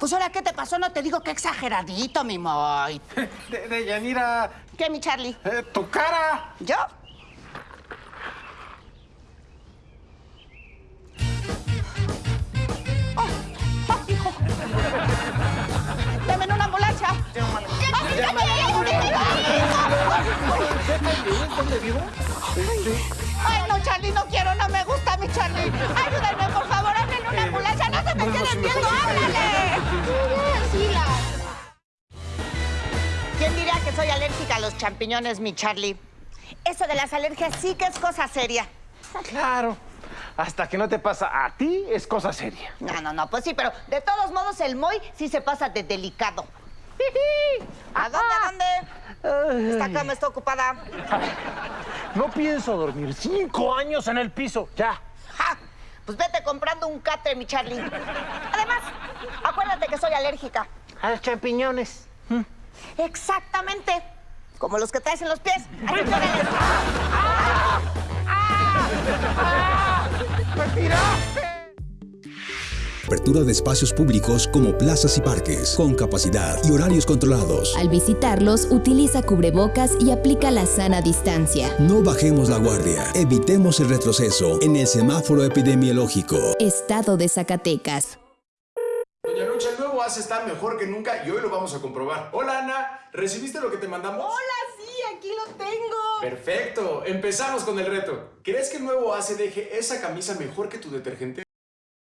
Pues ahora, ¿qué te pasó? No te digo que exageradito, mi Moy. De, de Yanira, ¿Qué, mi Charlie? eh, tu cara. ¿Yo? ¡Oh! ¡Oh, hijo! ¡Dame en una ambulancia! ¡Ay, no, Charlie, no quiero, no me gusta mi Charlie! ¡Ayúdenme, por favor, háblenle una ambulancia! ¡No se me queden viendo, háblale! ¿Quién diría que soy alérgica a los champiñones, mi Charlie? Eso de las alergias sí que es cosa seria. Claro. Hasta que no te pasa a ti, es cosa seria. No, no, no, pues sí, pero de todos modos el Moy sí se pasa de delicado. ¿A dónde, a dónde? Esta cama está ocupada. No pienso dormir cinco años en el piso. Ya. ¡Ja! Pues vete comprando un catre, mi Charlie. Además, acuérdate que soy alérgica. A los champiñones. Exactamente. Como los que traes en los pies. Así que órale. Apertura de espacios públicos como plazas y parques, con capacidad y horarios controlados. Al visitarlos, utiliza cubrebocas y aplica la sana distancia. No bajemos la guardia, evitemos el retroceso en el semáforo epidemiológico. Estado de Zacatecas. El nuevo ACE está mejor que nunca y hoy lo vamos a comprobar. Hola Ana, ¿recibiste lo que te mandamos? Hola, sí, aquí lo tengo. Perfecto, empezamos con el reto. ¿Crees que el nuevo ACE deje esa camisa mejor que tu detergente?